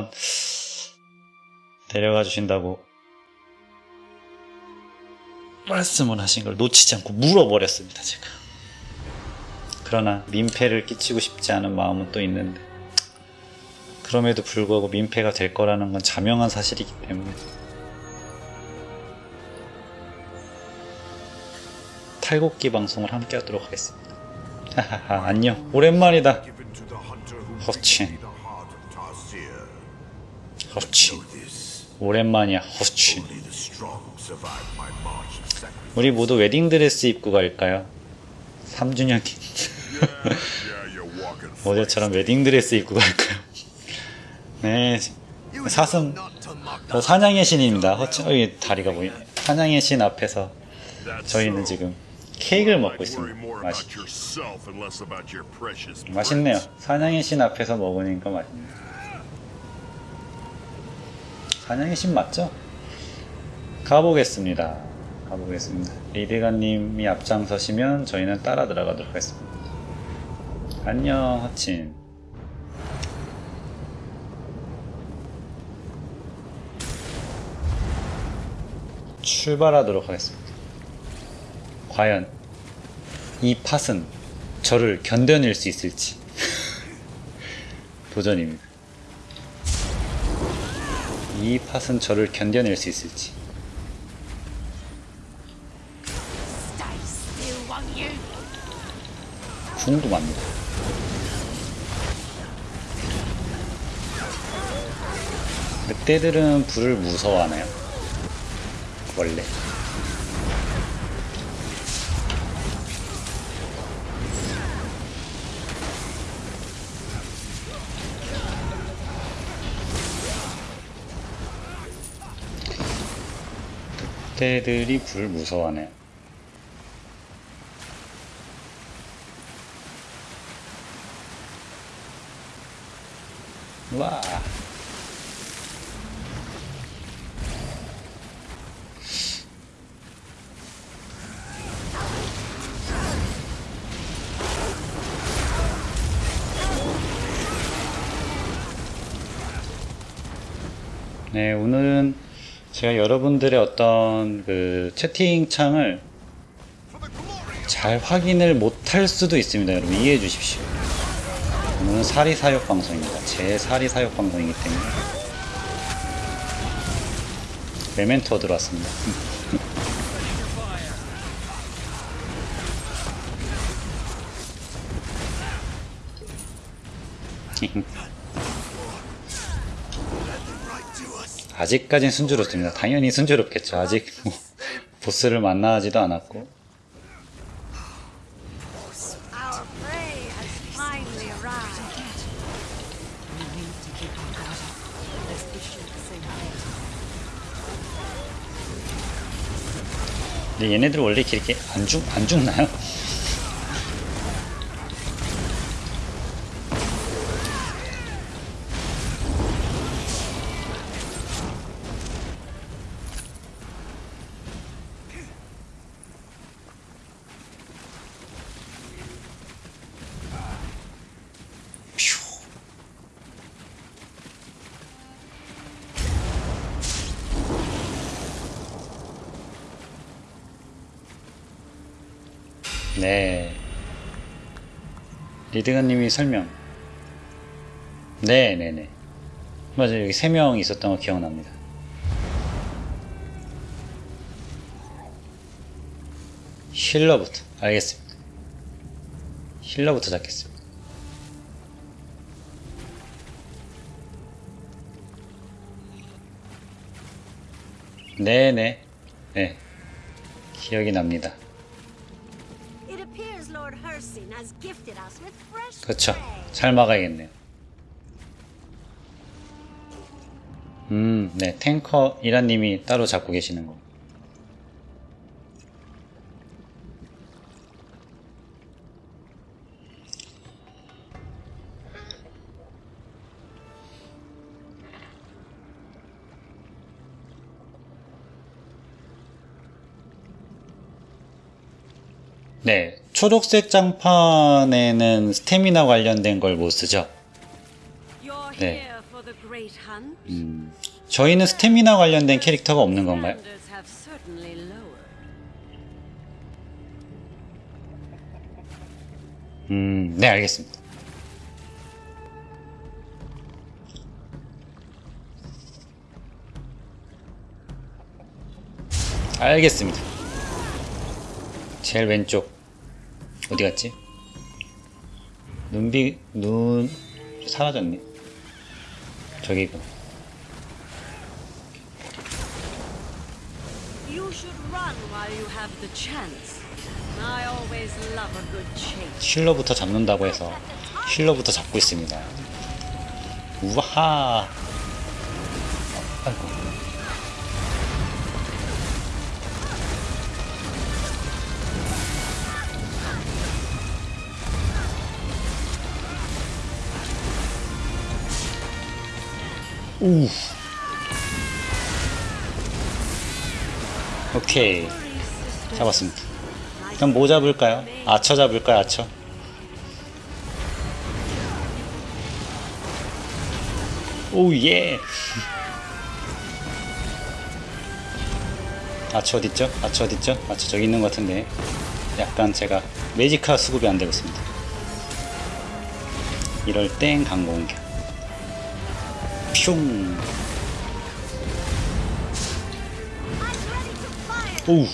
한번 데려가 주신다고 말씀을 하신 걸 놓치지 않고 물어버렸습니다, 제가. 그러나 민폐를 끼치고 싶지 않은 마음은 또 있는데 그럼에도 불구하고 민폐가 될 거라는 건 자명한 사실이기 때문에 탈곡기 방송을 함께 하도록 하겠습니다. 하하하, 안녕. 오랜만이다. 허친. 허치. 오랜만이야, 허치. 우리 모두 웨딩드레스 입고 갈까요? 3주년인 Yeah, you're walking 어제처럼 웨딩드레스 입고 갈까요? 네, 사슴, 저 사냥의 신입니다. 허치, 어 이 다리가 보이네. 사냥의 신 앞에서 저희는 지금 케이크를 먹고 있습니다. 맛있, 맛있네요. 사냥의 신 앞에서 먹으니까 맛있네요. 사냥의 신 맞죠? 가보겠습니다. 가보겠습니다. 리드가님이 앞장서시면 저희는 따라 들어가도록 하겠습니다. 안녕, 허친. 출발하도록 하겠습니다. 과연 이 팥은 저를 견뎌낼 수 있을지 도전입니다. 이 팥은 저를 견뎌낼 수 있을지? 궁금합니다. 늑대들은 불을 무서워하나요? 원래. 늑대들이 불을 무서워하네요. 와. 네, 오늘은 제가 여러분들의 어떤 그 채팅창을 잘 확인을 못할 수도 있습니다. 여러분 이해해 주십시오. 오늘은 사리 사욕 방송입니다. 제 사리 사욕 방송이기 때문에 메멘토 들어왔습니다. 아직까진 순조롭습니다. 당연히 순조롭겠죠. 아직 뭐 보스를 만나지도 않았고. 근데 얘네들 원래 이렇게 안, 죽, 안 죽나요? 네. 리드가님이 설명. 네네네. 맞아요. 여기 세명 있었던 거 기억납니다. 힐러부터. 알겠습니다. 힐러부터 잡겠습니다. 네네. 네. 기억이 납니다. 그렇죠. prey. 잘 막아야겠네요. 음, 네. 탱커 이라님이 따로 잡고 계시는 거. 초록색 장판에는 스태미나 관련된 걸 못 쓰죠. 네. 음, 저희는 스태미나 관련된 캐릭터가 없는 건가요? 음, 네, 알겠습니다. 알겠습니다. 제일 왼쪽 어디 갔지? 눈비 눈 사라졌네. good chase. 힐러부터 잡는다고 해서 힐러부터 잡고 있습니다. 우와하. 아이고. 우. 오케이. 잡았습니다. 그럼 뭐 잡을까요? 아처 잡을까요? 아처? 오 예. 아처 어딨죠? 아처 어딨죠? 아처 저기 있는 것 같은데 약간 제가 매지카 수급이 안 되고 있습니다. 이럴 땐 강공격. 슝. 오우.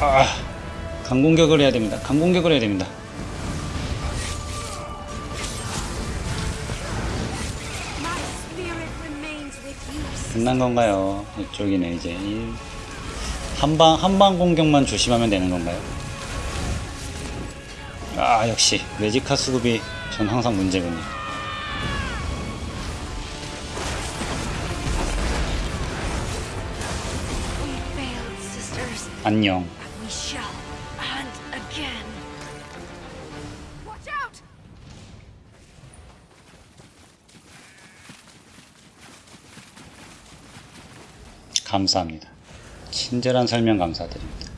아, 강공격을 해야 됩니다. 강공격을 해야 됩니다. 끝난 건가요? 이쪽이네 이제 이 한방 한방 공격만 조심하면 되는 건가요? 아 역시 매지카 수급이 전 항상 문제군요. 안녕. 감사합니다. 친절한 설명 감사드립니다.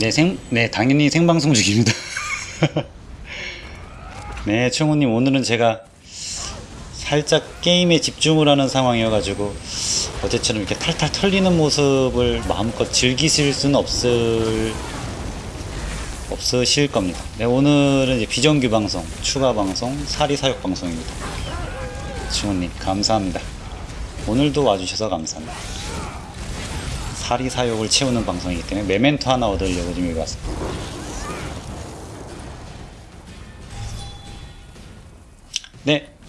네, 생, 네, 당연히 생방송 중입니다. 네, 충우님, 오늘은 제가 살짝 게임에 집중을 하는 상황이어가지고, 어제처럼 이렇게 탈탈 털리는 모습을 마음껏 즐기실 수는 없을, 없으실 겁니다. 네, 오늘은 이제 비정규 방송, 추가 방송, 사리 사역 방송입니다. 충우님 감사합니다. 오늘도 와주셔서 감사합니다. 사리 사욕을 채우는 방송이기 때문에 memento 하나 얻으려고 지금 여기 왔습니다. 네.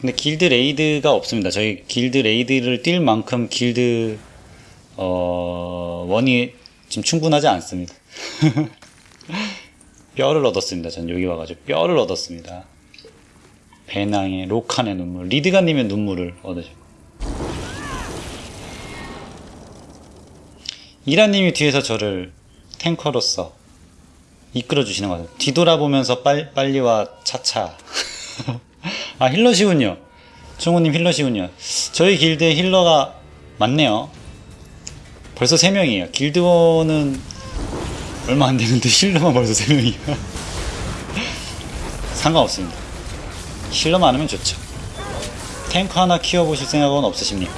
꼭 근데 길드 raid가 없습니다. 저희 길드 raid를 뛸 만큼 길드 어 원이 지금 충분하지 않습니다. 뼈를 얻었습니다. 전 여기 와가지고 뼈를 얻었습니다. 배낭의 로칸의 눈물, 리드가님의 눈물을 얻으셨고. 이라님이 뒤에서 저를 탱커로서 이끌어 주시는 것 같아요. 뒤돌아보면서 빨, 빨리와 차차. 아, 힐러시군요. 충우님 힐러시군요. 저희 길드에 힐러가 많네요. 벌써 3명이에요. 길드원은 얼마 안 되는데 힐러만 벌써 3명이야. 상관없습니다. 힐러 많으면 좋죠. 탱커 하나 키워보실 생각은 없으십니까?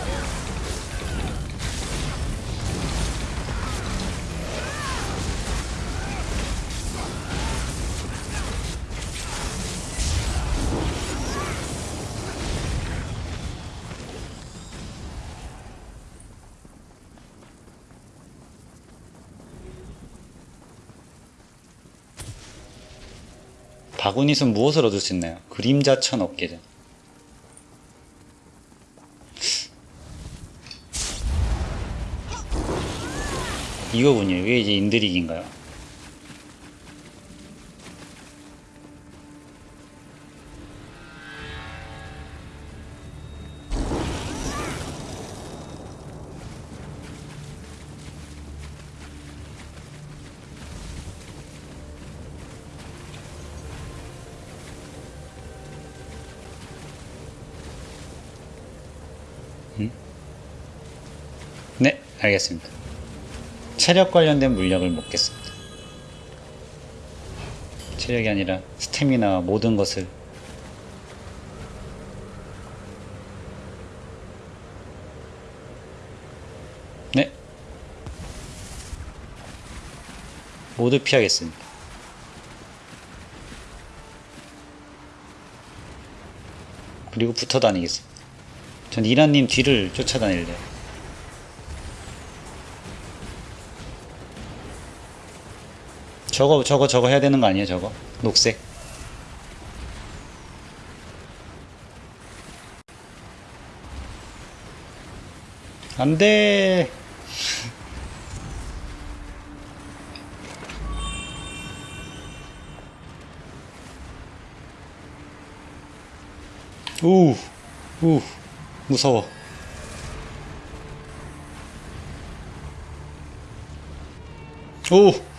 바구니는 무엇을 얻을 수 있나요? 그림자 천 업계전. 이거군요. 이게 이제 인드릭인가요? 네, 알겠습니다. 체력 관련된 물약을 먹겠습니다. 체력이 아니라 스태미나 모든 것을. 네. 모두 피하겠습니다. 그리고 붙어 다니겠습니다. 전 이란님 뒤를 쫓아다닐래요 저거 저거 저거 해야 되는 거 아니에요 저거? 녹색? 안돼. 우, 우, 무서워. 오,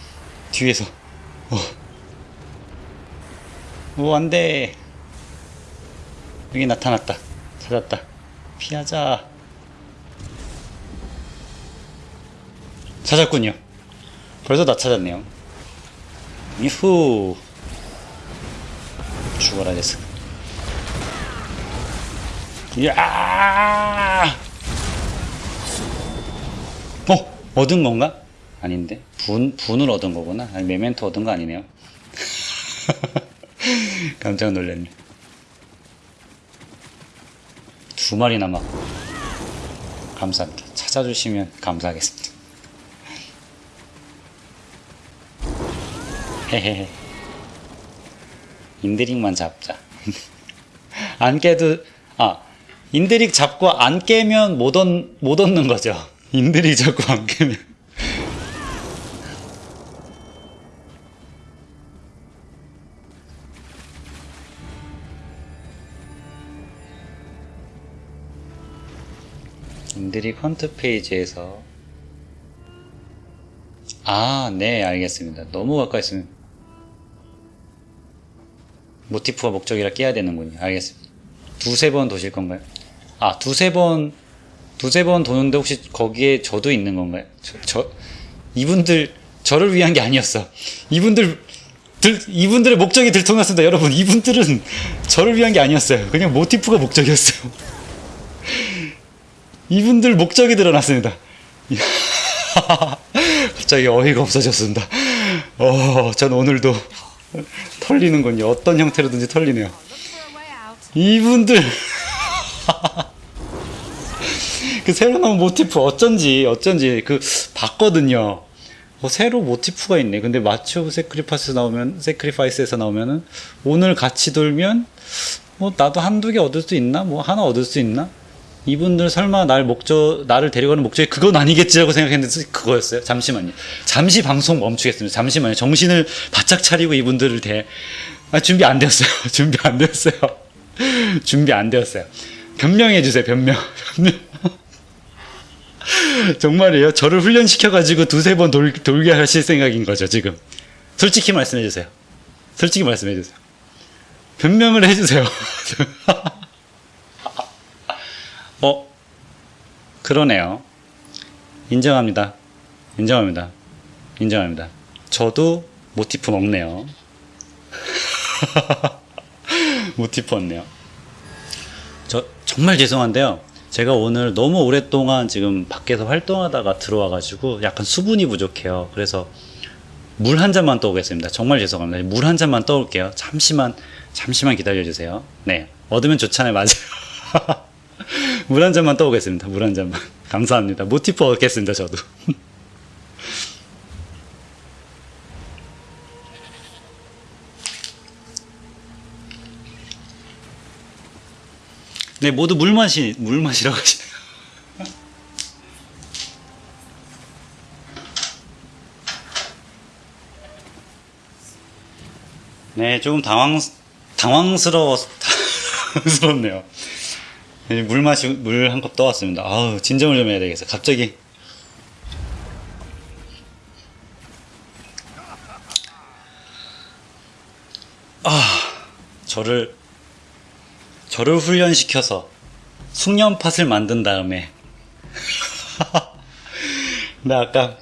뒤에서. 오, 오, 안 돼. 여기 나타났다. 찾았다. 피하자. 찾았군요. 벌써 다 찾았네요. 유후. 죽어라, 됐어. 이야! 어? 얻은 건가? 아닌데? 분, 분을 얻은 거구나. 아니, 메멘토 얻은 거 아니네요. 깜짝 놀랐네. 두 마리 남았고. 감사합니다. 찾아주시면 감사하겠습니다. 헤헤헤. Indrik만 잡자. 안 깨도, 아, Indrik 잡고 안 깨면 못, 얻, 못 얻는 거죠. Indrik 잡고 안 깨면. Indrik hunt phase에서 아, 네, 알겠습니다. 너무 가까이 있으면 모티프가 목적이라 깨야 되는군요. 알겠습니다. 두세 번 도실 건가요? 아, 두세 번, 두세 번 도는데 혹시 거기에 저도 있는 건가요? 저, 저, 이분들, 저를 위한 게 아니었어. 이분들, 들, 이분들의 목적이 들통났습니다. 여러분, 이분들은 저를 위한 게 아니었어요. 그냥 모티프가 목적이었어요. 이분들 목적이 드러났습니다. 갑자기 어이가 없어졌습니다. 어, 전 오늘도 털리는군요. 어떤 형태로든지 털리네요. 이분들 그 새로 나온 모티프 어쩐지 어쩐지 그 봤거든요. 어, 새로 모티프가 있네. 근데 March of Sacrifices 나오면 Sacrifices에서 나오면은 오늘 같이 돌면 뭐 나도 한두 개 얻을 수 있나? 뭐 하나 얻을 수 있나? 이분들 설마 날 목적 나를 데려가는 목적이 그건 아니겠지라고 생각했는데 그거였어요. 잠시만요. 잠시 방송 멈추겠습니다. 잠시만요. 정신을 바짝 차리고 이분들을 대 아, 준비 안 되었어요. 준비 안 되었어요. 준비 안 되었어요. 변명해 주세요. 변명. 변명. 정말이에요. 저를 훈련시켜 가지고 두세 번 돌, 돌게 하실 생각인 거죠, 지금. 솔직히 말씀해 주세요. 솔직히 말씀해 주세요. 변명을 해 주세요. 어? 그러네요. 인정합니다. 인정합니다. 인정합니다. 저도 모티프 먹네요. 모티프 없네요. 저 정말 죄송한데요. 제가 오늘 너무 오랫동안 지금 밖에서 활동하다가 들어와가지고 약간 수분이 부족해요. 그래서 물 한 잔만 떠오겠습니다. 정말 죄송합니다. 물 한 잔만 떠올게요. 잠시만, 잠시만 기다려주세요. 네. 얻으면 좋잖아요. 맞아요. 물 한 잔만 떠오겠습니다. 물 한 잔만. 감사합니다. 모티프 얻겠습니다. 저도. 네, 모두 물 마시, 물 마시라고 하시네요. 네, 조금 당황, 당황스러워, 당황스럽네요. 네, 물 마시, 물 한 컵 떠왔습니다. 아우, 진정을 좀 해야 되겠어. 갑자기. 아, 저를 저를 훈련시켜서 숙련팟을 만든 다음에 나 아까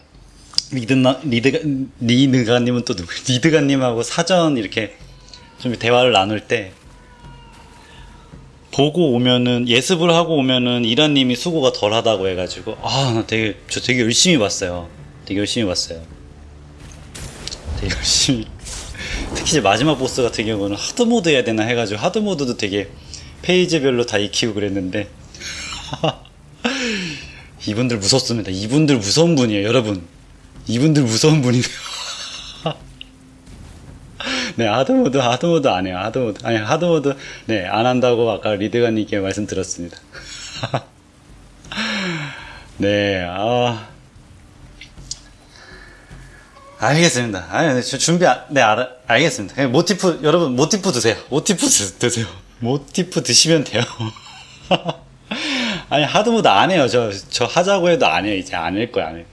리드나 리드가 리드가님은 또 누구? 리드가님하고 사전 이렇게 좀 대화를 나눌 때 보고 오면은 예습을 하고 오면은 이란님이 수고가 덜하다고 해가지고 아 나 되게 저 되게 열심히 봤어요. 되게 열심히 봤어요. 되게 열심히 특히 이제 마지막 보스 같은 경우는 hard mode 해야 되나 해가지고 hard mode도 되게 phase별로 다 익히고 그랬는데 이분들 무섭습니다. 이분들 무서운 분이에요, 여러분. 이분들 무서운 분이네요. 네, hard mode, hard mode 안 해요. hard mode. 아니, hard mode, 네, 안 한다고 아까 리드가님께 말씀드렸습니다. 네, 아. 알겠습니다. 아니, 네, 저 준비, 안- 네, 알, 알겠습니다. 모티프, 여러분, 모티프 드세요. 모티프 드, 드세요. 모티프 드시면 돼요. 아니, 하드모드 안 해요. 저, 저 하자고 해도 안 해요. 이제 안 할 거야, 안할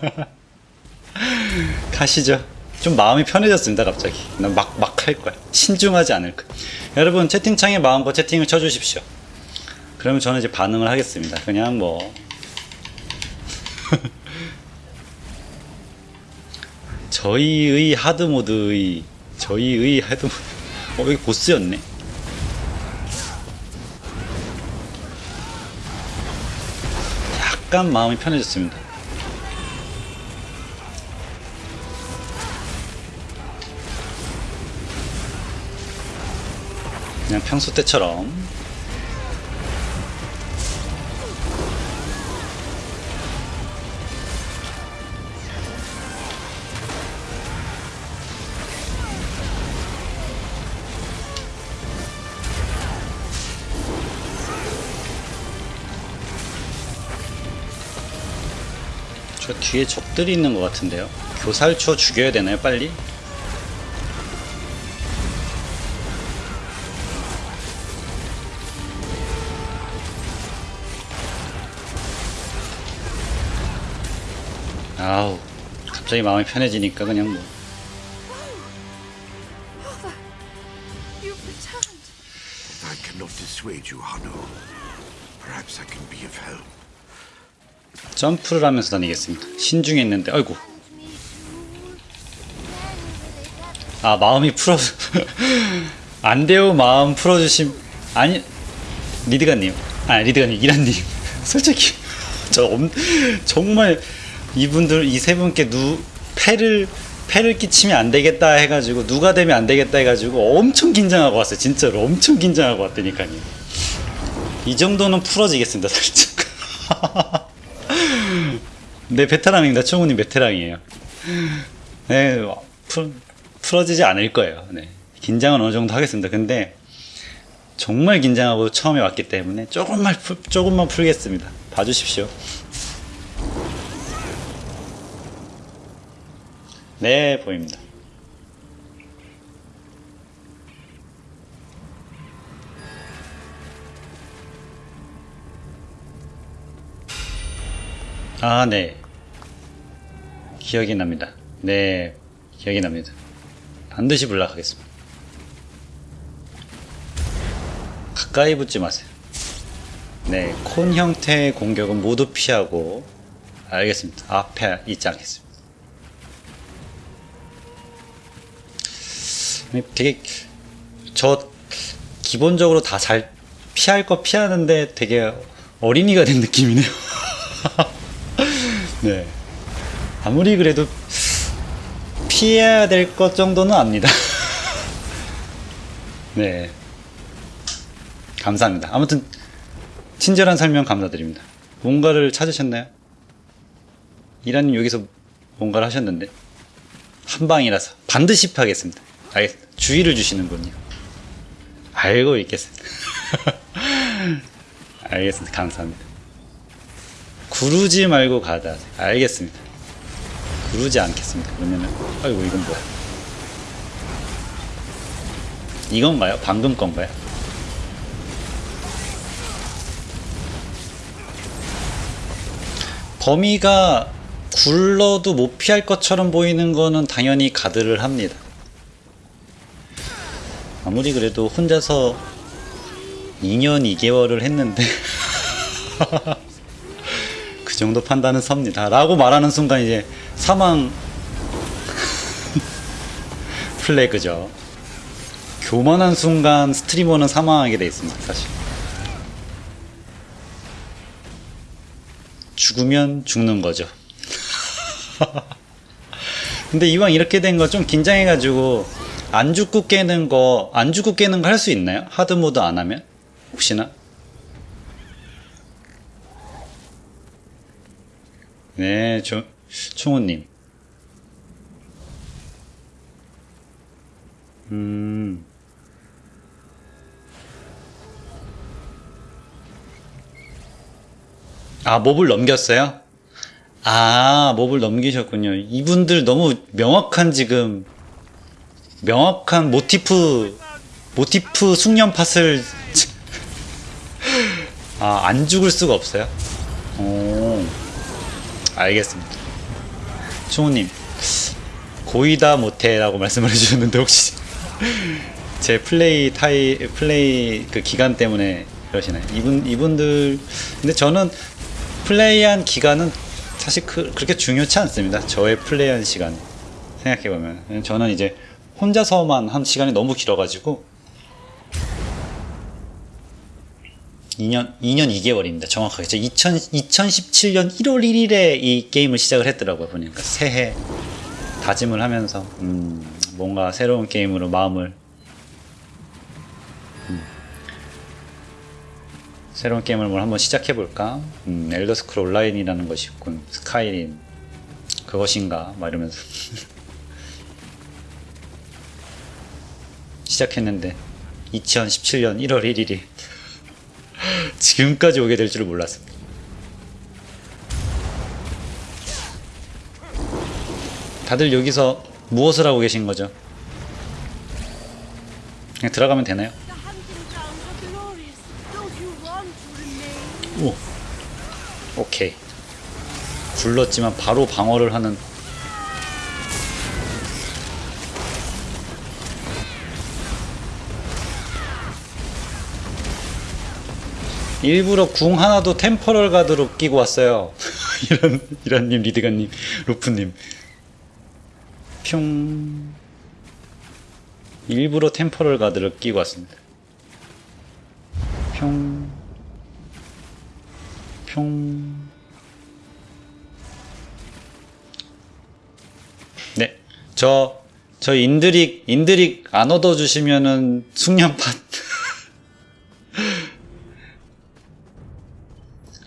거야. 가시죠. 좀 마음이 편해졌습니다, 갑자기. 난 막, 막 할 거야. 신중하지 않을 거야. 여러분, 채팅창에 마음껏 채팅을 쳐주십시오. 그러면 저는 이제 반응을 하겠습니다. 그냥 뭐. 저희의 하드모드의, 저희의 하드모드. 어, 여기 보스였네. 약간 마음이 편해졌습니다. 그냥 평소 때처럼 저 뒤에 적들이 있는 것 같은데요. 교살초 죽여야 되나요, 빨리? 갑자기 마음이 편해지니까 그냥 뭐. You've returned. I cannot dissuade you, Hano. Perhaps I can be of help. 점프를 하면서 다니겠습니다. 신중했는데, 아이고. 아, 마음이 풀어, 안 돼요, 마음 풀어주심. 아니, 리드가님. 아, 리드가님, 이란님. 솔직히, 저 엄, 정말 이분들, 이 세 분께 누, 패를, 패를 끼치면 안 되겠다 해가지고, 누가 되면 안 되겠다 해가지고, 엄청 긴장하고 왔어요. 진짜로. 엄청 긴장하고 왔다니까요. 이 정도는 풀어지겠습니다, 살짝. 네, 베테랑입니다. 총우님 베테랑이에요. 네, 풀, 풀어지지 않을 거예요. 네. 긴장은 어느 정도 하겠습니다. 근데 정말 긴장하고 처음에 왔기 때문에 조금만, 풀, 조금만 풀겠습니다. 봐주십시오. 네, 보입니다. 아, 네. 기억이 납니다. 네, 기억이 납니다. 반드시 불락하겠습니다. 가까이 붙지 마세요. 네, 콘 형태의 공격은 모두 피하고, 알겠습니다. 앞에 있지 않겠습니다. 되게, 저, 기본적으로 다 잘 피할 거 피하는데 되게 어린이가 된 느낌이네요. 네. 아무리 그래도 피해야 될 것 정도는 압니다. 네. 감사합니다. 아무튼 친절한 설명 감사드립니다. 뭔가를 찾으셨나요? 이라님 여기서 뭔가를 하셨는데 한 방이라서 반드시 파겠습니다. 알겠습니다. 주의를 주시는군요. 알고 있겠습니다. 알겠습니다. 감사합니다. 구르지 말고 가다. 알겠습니다. 구르지 않겠습니다. 그러면은, 아이고, 이건 뭐야? 이건가요? 방금 건가요? 범위가 굴러도 못 피할 것처럼 보이는 거는 당연히 가드를 합니다. 아무리 그래도 혼자서 2년 2개월을 했는데 그 정도 판단은 섭니다. 라고 말하는 순간 이제 사망 플래그죠. 교만한 순간 스트리머는 사망하게 돼 있습니다, 사실. 죽으면 죽는 거죠. 근데 이왕 이렇게 된 거 좀 긴장해 가지고 안 죽고 깨는 거, 안 죽고 깨는 거 할 수 있나요? 하드 모드 안 하면? 혹시나? 네, 조, 총우님. 음. 아, 몹을 넘겼어요? 아, 몹을 넘기셨군요. 이분들 너무 명확한 지금, 명확한 모티프, 모티프 숙련 팟을, 아, 안 죽을 수가 없어요? 오, 알겠습니다. 총우님, 고이다 못해라고 말씀을 해주셨는데, 혹시, 제 플레이 타이, 플레이 그 기간 때문에 그러시나요? 이분, 이분들, 근데 저는 플레이한 기간은 사실 그, 그렇게 중요치 않습니다. 저의 플레이한 시간 생각해보면 저는 이제 혼자서만 한 시간이 너무 길어가지고 2년 2년 2개월입니다. 정확하게 저 2000, 2017년 1월 1일에 이 게임을 시작을 했더라고요. 보니까 새해 다짐을 하면서 음, 뭔가 새로운 게임으로 마음을 새로운 게임을 뭘 한번 시작해볼까? 음, 엘더 스크롤 온라인이라는 것이 있군. 스카이림. 그것인가? 막 이러면서. 시작했는데, 2017년 1월 1일이 지금까지 오게 될 줄을 몰랐습니다. 다들 여기서 무엇을 하고 계신 거죠? 그냥 들어가면 되나요? 오. 오케이. 굴렀지만 바로 방어를 하는 일부러 궁 하나도 템퍼럴 가드로 끼고 왔어요. 이런 이런님 리드가님 루프님 평 일부러 Temporal Guard를 끼고 왔습니다. 평 평. 네. 저, 저 Indrik, Indrik 안 얻어주시면은 숙련판.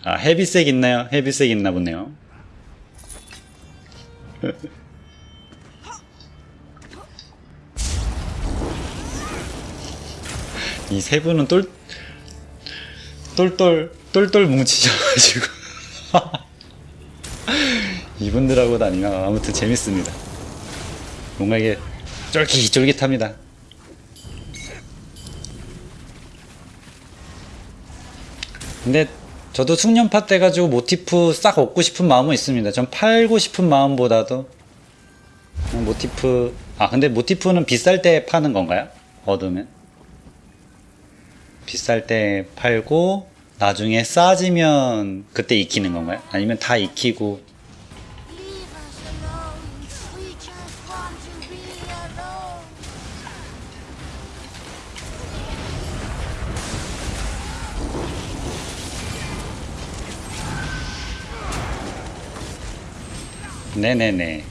아, heavy sack 있나요? heavy sack 있나 보네요. 이 세 분은 똘, 똘똘 똘똘 뭉치셔가지고 이분들하고 다니면 아무튼 재밌습니다. 뭔가 이게 쫄깃쫄깃합니다. 근데 저도 숙련파 때 가지고 모티프 싹 얻고 싶은 마음은 있습니다. 전 팔고 싶은 마음보다도 모티프 아 근데 모티프는 비쌀 때 파는 건가요? 얻으면 비쌀 때 팔고 나중에 싸지면 그때 익히는 건가요? 아니면 다 익히고 네네네.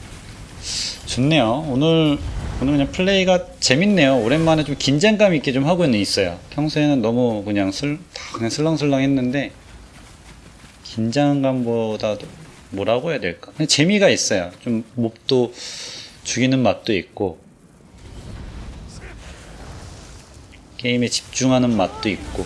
좋네요. 오늘 오늘 그냥 플레이가 재밌네요. 오랜만에 좀 긴장감 있게 좀 하고는 있어요. 평소에는 너무 그냥 슬, 다 그냥 슬렁슬렁 했는데 긴장감보다도 뭐라고 해야 될까? 그냥 재미가 있어요. 좀 몹도 죽이는 맛도 있고 게임에 집중하는 맛도 있고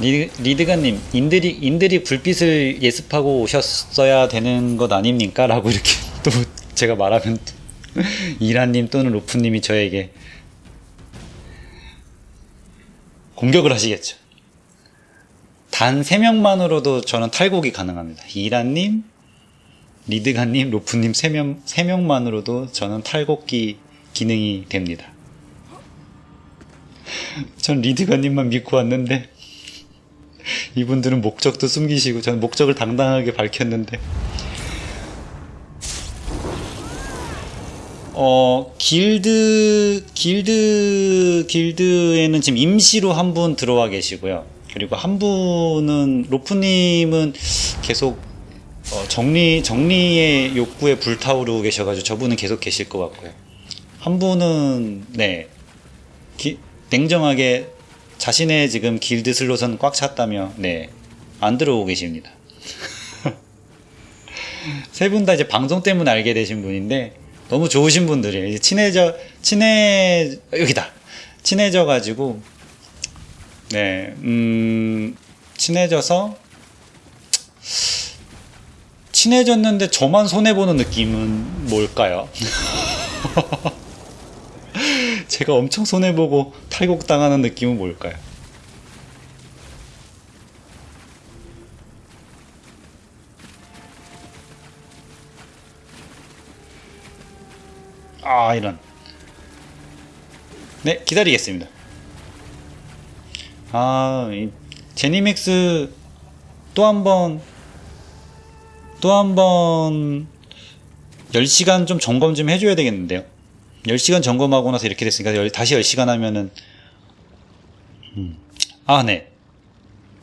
리, 리드가님, Indrik, Indrik 불빛을 예습하고 오셨어야 되는 것 아닙니까? 라고 이렇게 또 제가 말하면 또 이란님 또는 로프님이 저에게 공격을 하시겠죠. 단 3명만으로도 저는 탈곡이 가능합니다. 이란님, 리드가님, 로프님 3명, 3명만으로도 저는 탈곡기 기능이 됩니다. 전 리드가님만 믿고 왔는데 이분들은 목적도 숨기시고 전 목적을 당당하게 밝혔는데 어 길드 길드 길드에는 지금 임시로 한 분 들어와 계시고요. 그리고 한 분은 로프님은 계속 어, 정리 정리의 욕구에 불타오르고 계셔가지고 저분은 계속 계실 것 같고요. 한 분은 네 기- 냉정하게 자신의 지금 길드 슬롯은 꽉 찼다며 네 안 들어오고 계십니다. 세 분 다 이제 방송 때문에 알게 되신 분인데 너무 좋으신 분들이에요. 이제 친해져 친해 여기다 친해져 가지고 네 음, 친해져서 친해졌는데 저만 손해 보는 느낌은 뭘까요? 제가 엄청 손해 보고 탈곡 당하는 느낌은 뭘까요? 아 이런. 네 기다리겠습니다. 아 이, 제니맥스 또 한 번 또 한 번 10시간 좀 점검 좀 해줘야 되겠는데요 10시간 점검하고 나서 이렇게 됐으니까 열- 다시 10시간 하면은 음. 아 네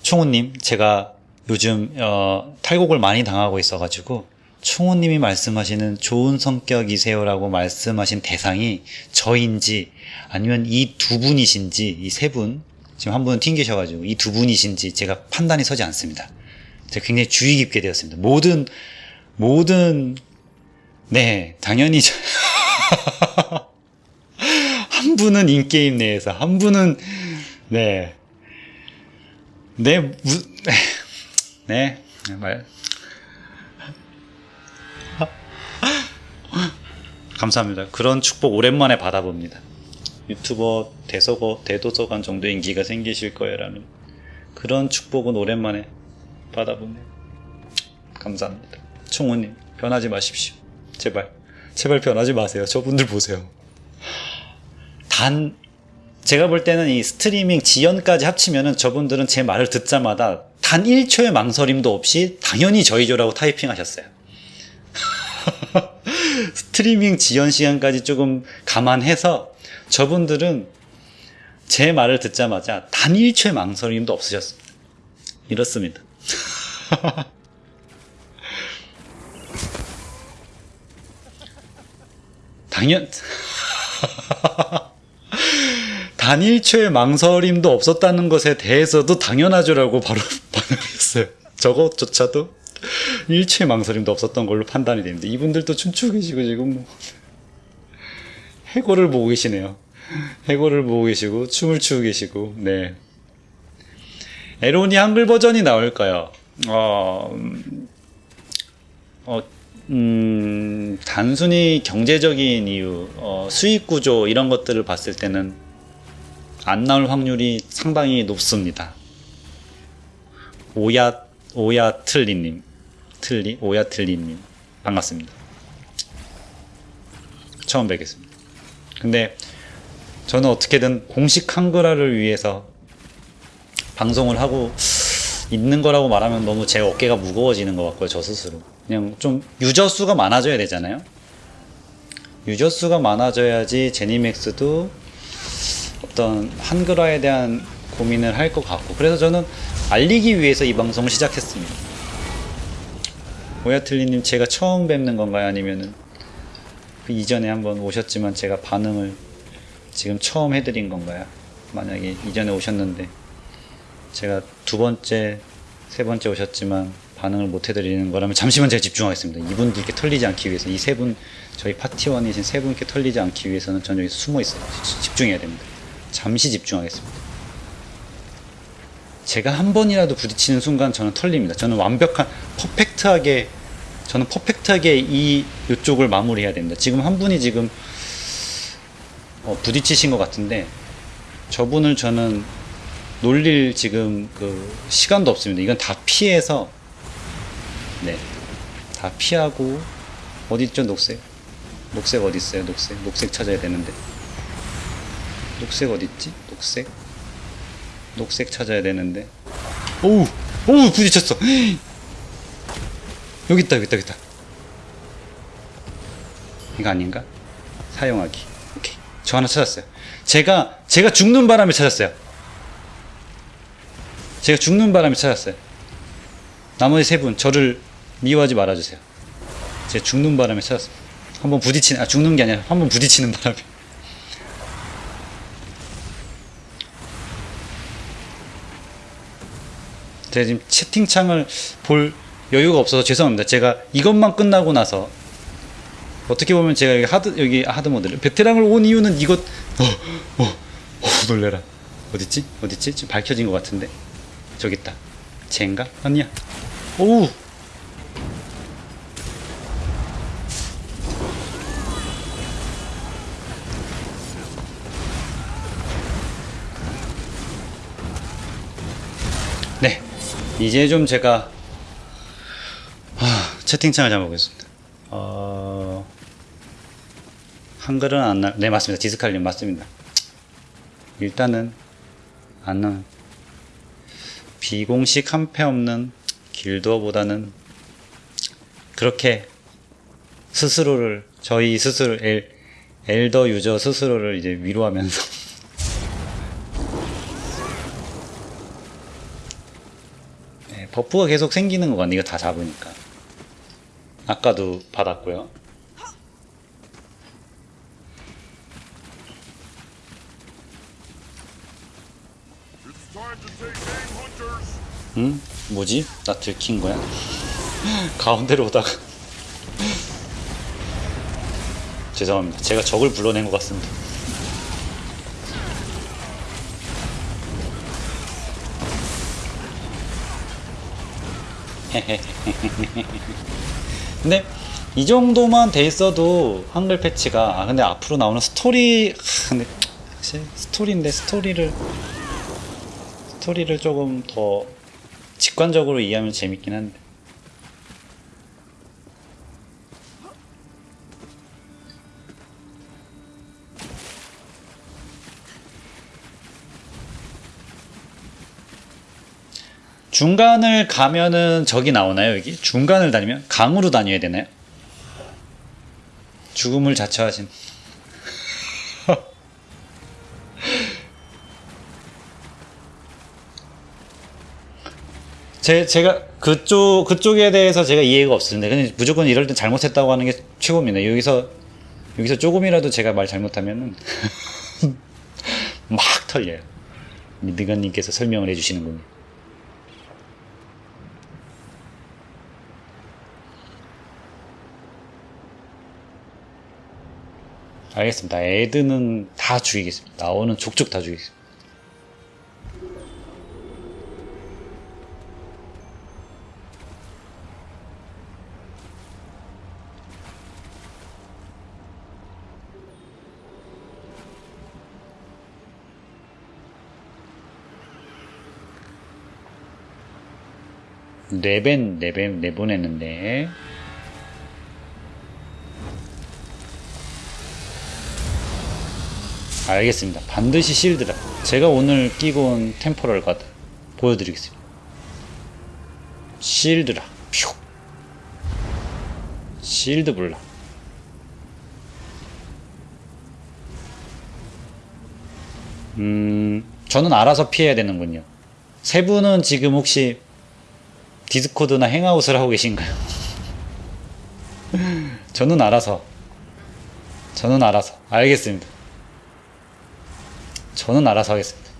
총우님 제가 요즘 어, 탈곡을 많이 당하고 있어가지고 총우님이 말씀하시는 좋은 성격이세요라고 말씀하신 대상이 저인지 아니면 이 두 분이신지 이 세 분 지금 한 분은 튕기셔가지고 이 두 분이신지 제가 판단이 서지 않습니다. 제가 굉장히 주의 깊게 되었습니다. 모든 모든 네 당연히 저- 한 분은 인게임 내에서 한 분은 네 네, 무, 네, 말. 감사합니다. 그런 축복 오랜만에 받아봅니다. 유튜버 대서거, 대도서관 정도 인기가 생기실 거예요라는 그런 축복은 오랜만에 받아보네요. 감사합니다. 총우님, 변하지 마십시오. 제발. 제발 변하지 마세요. 저분들 보세요. 단, 제가 볼 때는 이 스트리밍 지연까지 합치면은 저분들은 제 말을 듣자마자 단 1초의 망설임도 없이 당연히 저희죠라고 타이핑 하셨어요. 스트리밍 지연 시간까지 조금 감안해서 저분들은 제 말을 듣자마자 단 1초의 망설임도 없으셨습니다. 이렇습니다. 당연, 단 1초의 망설임도 없었다는 것에 대해서도 당연하죠라고 바로 반응했어요. 저것조차도 1초의 망설임도 없었던 걸로 판단이 됩니다. 이분들도 춤추고 계시고 지금 뭐 해골을 보고 계시네요. 해골을 보고 계시고 춤을 추고 계시고 네. 에론이 한글 버전이 나올까요? 어, 음, 어, 음, 단순히 경제적인 이유, 어, 수익 구조 이런 것들을 봤을 때는 안 나올 확률이 상당히 높습니다. 오야 오야 틀리님, 틀리 오야 틀리님 반갑습니다. 처음 뵙겠습니다. 근데 저는 어떻게든 공식 한글화를 위해서 방송을 하고 있는 거라고 말하면 너무 제 어깨가 무거워지는 것 같고요, 저 스스로. 그냥 좀 유저 수가 많아져야 되잖아요. 유저 수가 많아져야지 제니맥스도 어떤 한글화에 대한 고민을 할 것 같고 그래서 저는 알리기 위해서 이 방송을 시작했습니다. 오야틀리님 제가 처음 뵙는 건가요? 아니면은 그 이전에 한번 오셨지만 제가 반응을 지금 처음 해드린 건가요? 만약에 이전에 오셨는데 제가 두 번째, 세 번째 오셨지만 반응을 못 해드리는 거라면 잠시만 제가 집중하겠습니다. 이분들께 털리지 않기 위해서 이 세 분, 저희 파티원이신 세 분께 털리지 않기 위해서는 저는 여기서 숨어 있어요. 집중해야 됩니다. 잠시 집중하겠습니다. 제가 한 번이라도 부딪히는 순간 저는 털립니다. 저는 완벽한 퍼펙트하게 저는 퍼펙트하게 이 이쪽을 마무리해야 됩니다. 지금 한 분이 지금 어, 부딪히신 것 같은데 저분을 저는 놀릴 지금 그 시간도 없습니다. 이건 다 피해서 네, 다 피하고 어디 있죠 녹색? 녹색 어디 있어요? 녹색? 녹색 찾아야 되는데. 녹색 어디 있지? 녹색? 녹색 찾아야 되는데. 오우! 오우 부딪혔어. 여기 있다 여기 있다 여기 있다. 이거 아닌가? 사용하기. 오케이. 저 하나 찾았어요. 제가 제가 죽는 바람에 찾았어요. 제가 죽는 바람에 찾았어요. 나머지 세 분 저를 미워하지 말아주세요. 제가 죽는 바람에 찾았어요 한번 부딪히는 아 죽는 게 아니라 한번 부딪히는 바람에. 제가 지금 채팅창을 볼 여유가 없어서 죄송합니다. 제가 이것만 끝나고 나서 어떻게 보면 제가 여기 하드 여기 하드 모드를 베테랑을 온 이유는 이것 어, 어, 어 놀래라. 어딨지? 어딨지? 지금 밝혀진 것 같은데. 저기 있다. 쟤인가? 아니야. 오우 네 이제 좀 제가 아, 채팅창을 잡아보겠습니다. 어... 한글은 안 나... 네 맞습니다. 디스칼님 맞습니다. 일단은 안 나... 비공식 한패 없는 길도어보다는 그렇게 스스로를 저희 스스로 엘, 엘더 유저 스스로를 이제 위로하면서 버프가 계속 생기는 거 같네 이거 다 잡으니까 아까도 받았고요 응? 뭐지? 나 들킨 거야? 가운데로 오다가 죄송합니다 제가 적을 불러낸 것 같습니다 근데 이 정도만 돼 있어도 한글 패치가 아 근데 앞으로 나오는 스토리 아, 근데 스토리인데 스토리를 스토리를 조금 더 직관적으로 이해하면 재밌긴 한데 중간을 가면은 적이 나오나요 여기? 중간을 다니면? 강으로 다녀야 되나요? 죽음을 자처하신 제, 제가 그쪽 그쪽에 대해서 제가 이해가 없었는데 근데 무조건 이럴 땐 잘못했다고 하는 게 최고입니다 여기서 여기서 조금이라도 제가 말 잘못하면은 막 털려요 미드건님께서 설명을 해주시는군요 알겠습니다. 애드는 다 죽이겠습니다. 나오는 족족 다 죽이겠습니다. 네벤 네벤 내보냈는데 알겠습니다. 반드시 실드라. 제가 오늘 끼고 온 템포럴 가드 보여드리겠습니다. 실드라. 퓨. 실드 블라. 음, 저는 알아서 피해야 되는군요. 세 분은 지금 혹시 디스코드나 행아웃을 하고 계신가요? 저는 알아서. 저는 알아서. 알겠습니다. 저는 알아서 하겠습니다.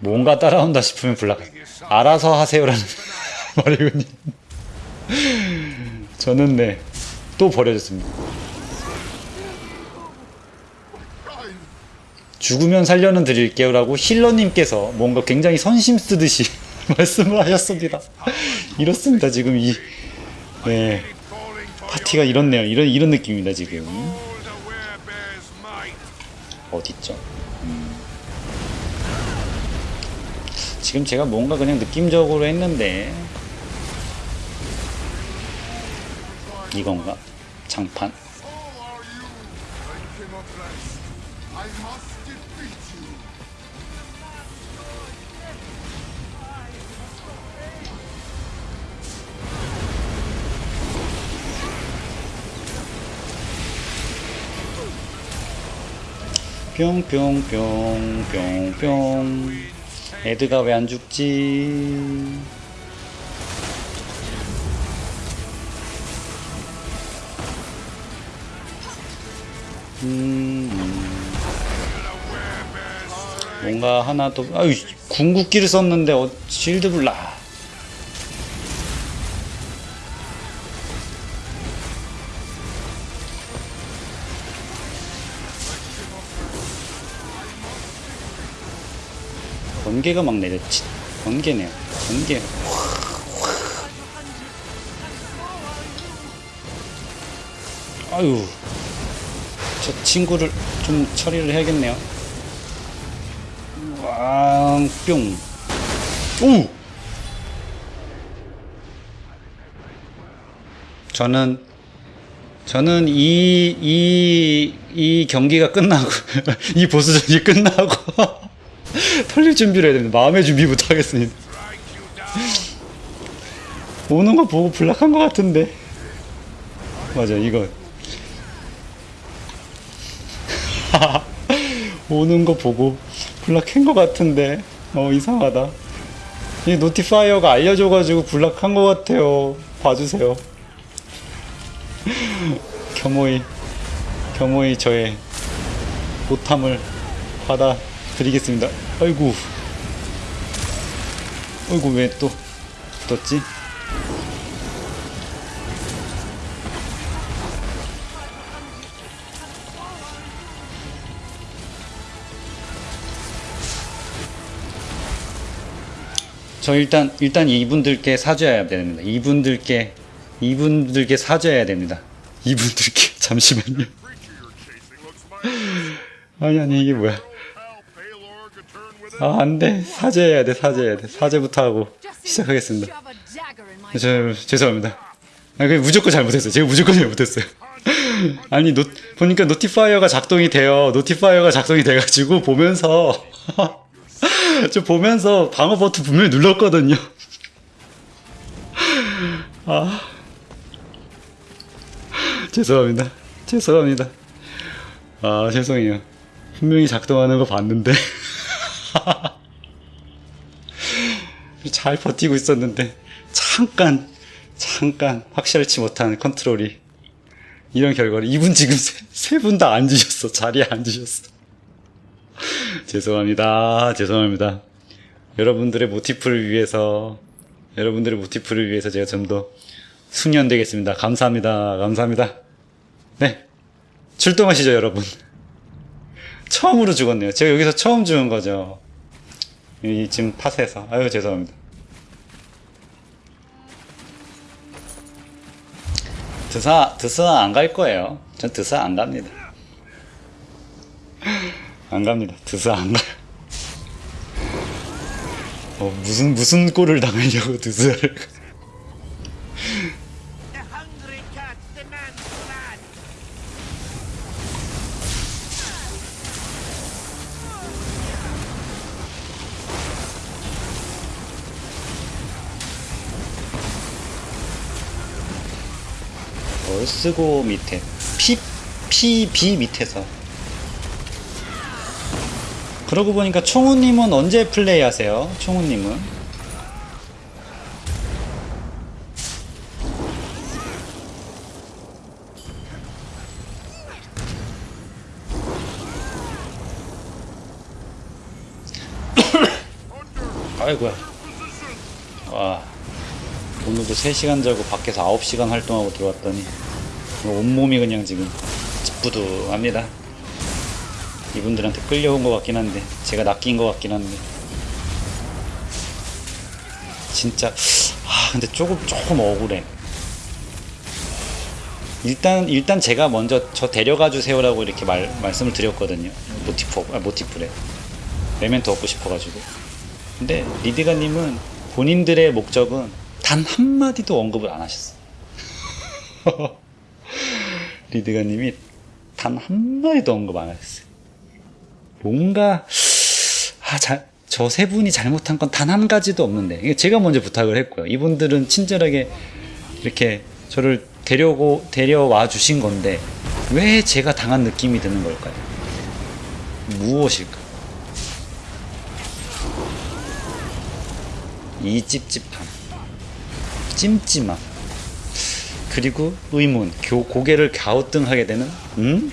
뭔가 따라온다 싶으면 불락. 알아서 하세요라는 말이군요. 저는 네, 또 버려졌습니다. 죽으면 살려는 드릴게요 라고 힐러님께서 뭔가 굉장히 선심 쓰듯이 말씀을 하셨습니다. 이렇습니다, 지금 이, 네. 파티가 이렇네요. 이런 이런 느낌입니다 지금. 어딨죠? 음. 지금 제가 뭔가 그냥 느낌적으로 했는데 이건가? 장판 뿅뿅뿅뿅뿅. 애드가 왜 안 죽지? 음, 뭔가 하나 더 아유 궁극기를 썼는데 어, 실드 블라 번개가 막 내렸지 번개네요. 번개. 아유. 저 친구를 좀 처리를 해야겠네요. 왕뿅. 오! 저는 저는 이, 이, 이 경기가 끝나고, 이 보스전이 끝나고, 털릴 준비를 해야 됩니다. 마음의 준비부터 하겠습니다. 오는 거 보고 block한 것 같은데. 맞아, 이거. 오는 거 보고 block한 것 같은데. 어, 이상하다. 이 notifier가 알려줘가지고 block한 것 같아요. 봐주세요. 겸허히, 겸허히 저의 못함을 받아 드리겠습니다. 아이고. 아이고, 왜또 붙었지? 저 일단 일단 이분들께 사죄해야 됩니다. 이분들께 이분들께 사죄해야 됩니다. 이분들께 잠시만요. 아니 아니 이게 뭐야? 아 안 돼 사죄해야 돼 사죄해야 돼 사죄부터 하고 시작하겠습니다. 저 죄송합니다. 아 그 무조건 잘못했어요. 제가 무조건 잘못했어요. 아니 노, 보니까 notifier가 작동이 돼요. notifier가 작동이 돼가지고 보면서 저 보면서 방어 버튼 분명히 눌렀거든요. 아 죄송합니다. 죄송합니다. 아 죄송해요. 분명히 작동하는 거 봤는데 잘 버티고 있었는데 잠깐 잠깐 확실치 못한 컨트롤이 이런 결과를 이분 지금 세 분 다 앉으셨어. 자리에 앉으셨어. 죄송합니다. 죄송합니다. 여러분들의 모티프를 위해서 여러분들의 모티프를 위해서 제가 좀 더 숙련되겠습니다. 감사합니다. 감사합니다. 네. 출동하시죠 여러분. 처음으로 죽었네요. 제가 여기서 처음 죽은 거죠 이 지금 팟에서 아유 죄송합니다 드사 드사 안 갈 거예요. 전 드사 안 갑니다. 안 갑니다. 드사 안 가요. 어, 무슨 무슨 꼴을 당하려고 드사를 쓰고 밑에 P P B 밑에서. 그러고 보니까 총우님은 언제 플레이하세요? 총우님은? 아이고야. 와 오늘도 3시간 자고 밖에서 9시간 활동하고 들어왔더니 온몸이 그냥 지금 찌뿌둥합니다. 이분들한테 끌려온 것 같긴 한데 제가 낚인 것 같긴 한데 진짜 아 근데 조금 조금 억울해. 일단 일단 제가 먼저 저 데려가 주세요라고 이렇게 말 말씀을 드렸거든요. 모티프 아 모티프래 메멘토 얻고 싶어가지고. 근데 리디가님은 본인들의 목적은 단 한마디도 언급을 안 하셨어. 리드가님이 단 한마디도 언급 안 하셨어요. 뭔가 아, 저 세 분이 잘못한 건 단 한 가지도 없는데 제가 먼저 부탁을 했고요. 이분들은 친절하게 이렇게 저를 데려고 데려와 주신 건데 왜 제가 당한 느낌이 드는 걸까요? 무엇일까? 이 찝찝함, 찜찜함, 그리고 의문, 교, 고개를 갸우뚱하게 되는 음?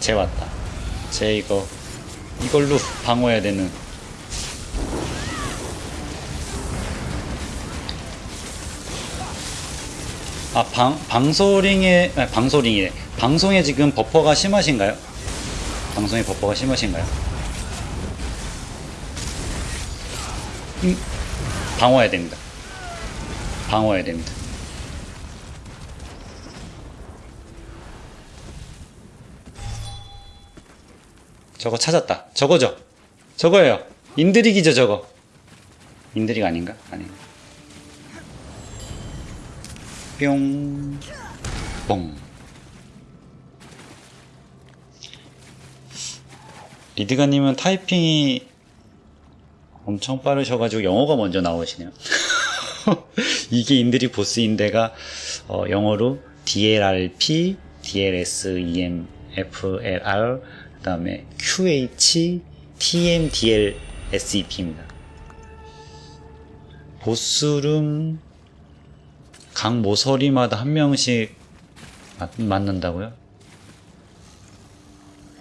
쟤 왔다. 쟤 이거 이걸로 방어해야 되는. 아, 방, 방소링에, 아, 방소링이래. 방송에 지금 버퍼가 심하신가요? 방송에 버퍼가 심하신가요? 음, 방어해야 됩니다. 방어해야 됩니다. 저거 찾았다. 저거죠? 저거예요. Indrik이죠, 저거. Indrik 아닌가? 아닌가. 뿅. 뻥. 리드가님은 타이핑이 엄청 빠르셔가지고 영어가 먼저 나오시네요. 이게 Indrik 보스인데가 어, 영어로 DLRP, DLS, EM, FLR, 그 다음에 QH, TMDL, SEP입니다. 보스룸 각 모서리마다 한 명씩 맞, 맞는다고요?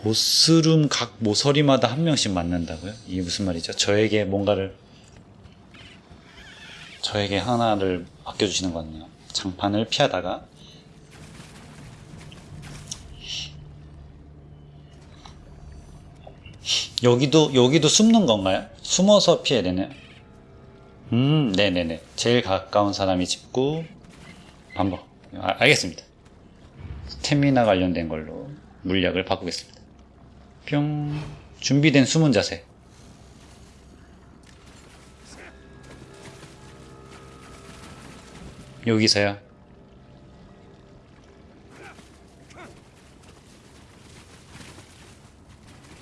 보스룸 각 모서리마다 한 명씩 맞는다고요? 이게 무슨 말이죠? 저에게 뭔가를 저에게 하나를 맡겨주시는 것 같네요. 장판을 피하다가 여기도 여기도 숨는 건가요? 숨어서 피해야 되나요? 음, 네네네. 제일 가까운 사람이 짚고 반복. 아, 알겠습니다. 스태미나 관련된 걸로 물약을 바꾸겠습니다. 뿅. 준비된 숨은 자세. 여기서요.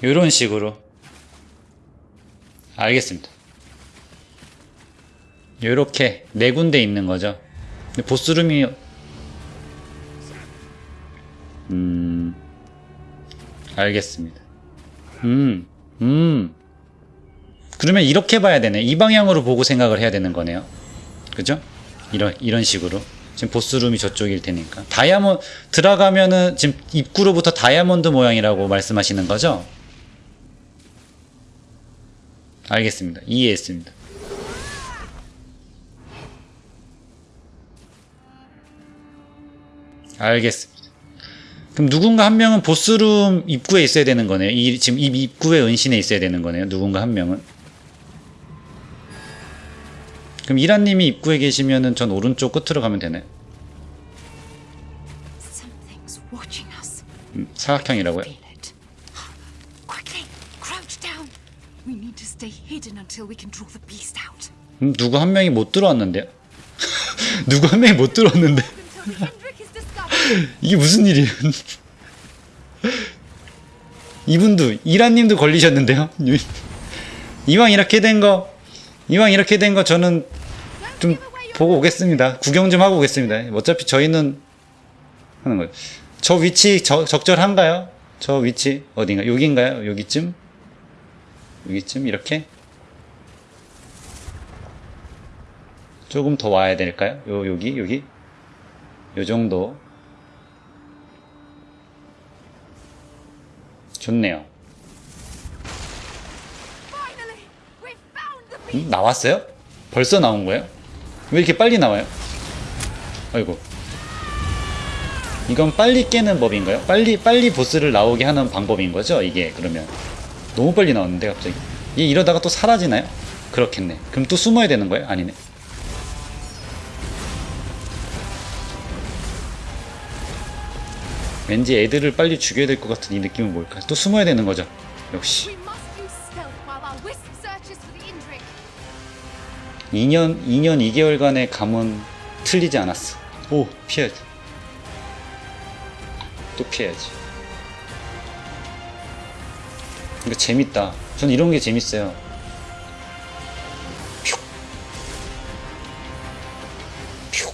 이런 식으로. 알겠습니다. 요렇게 네 군데 있는 거죠. 보스룸이 음 알겠습니다. 음 음. 그러면 이렇게 봐야 되네. 이 방향으로 보고 생각을 해야 되는 거네요. 그죠? 이런 이런 식으로. 지금 보스룸이 저쪽일 테니까. 다이아몬 들어가면은 지금 입구로부터 다이아몬드 모양이라고 말씀하시는 거죠? 알겠습니다. 이해했습니다. 알겠습니다. 그럼 누군가 한 명은 보스룸 입구에 있어야 되는 거네요. 이, 지금 이 입구에 은신에 있어야 되는 거네요. 누군가 한 명은. 그럼 이란님이 입구에 계시면은 전 오른쪽 끝으로 가면 us. 음, 사각형이라고요? 음, 누구 한 명이 못 들어왔는데요? 누구 한 명이 못 들어왔는데? 이게 무슨 일이에요? 이분도 이란님도 걸리셨는데요. 이왕 이렇게 된 거, 이왕 이렇게 된 거 저는 좀 보고 오겠습니다. 구경 좀 하고 오겠습니다. 어차피 저희는 하는 거예요. 저 위치 저- 적절한가요? 저 위치 어딘가 여기인가요? 여기쯤? 여기쯤 이렇게? 조금 더 와야 될까요? 요 여기 여기 요 정도 좋네요. 음, 나왔어요? 벌써 나온 거예요? 왜 이렇게 빨리 나와요? 아이고. 이건 빨리 깨는 법인가요? 빨리 빨리 보스를 나오게 하는 방법인 거죠? 이게 그러면 너무 빨리 나왔는데 갑자기 이 이러다가 또 사라지나요? 그렇겠네. 그럼 또 숨어야 되는 거예요? 아니네. 왠지 애들을 빨리 죽여야 될 것 같은 이 느낌은 뭘까? 또 숨어야 되는 거죠. 역시 We must use stealth while our wisp searches for the Indrik. 2년 2년 2개월간의 감은 틀리지 않았어. 오 피해야지. 또 피해야지. 이거 재밌다. 전 이런 게 재밌어요. 퓨. 퓨.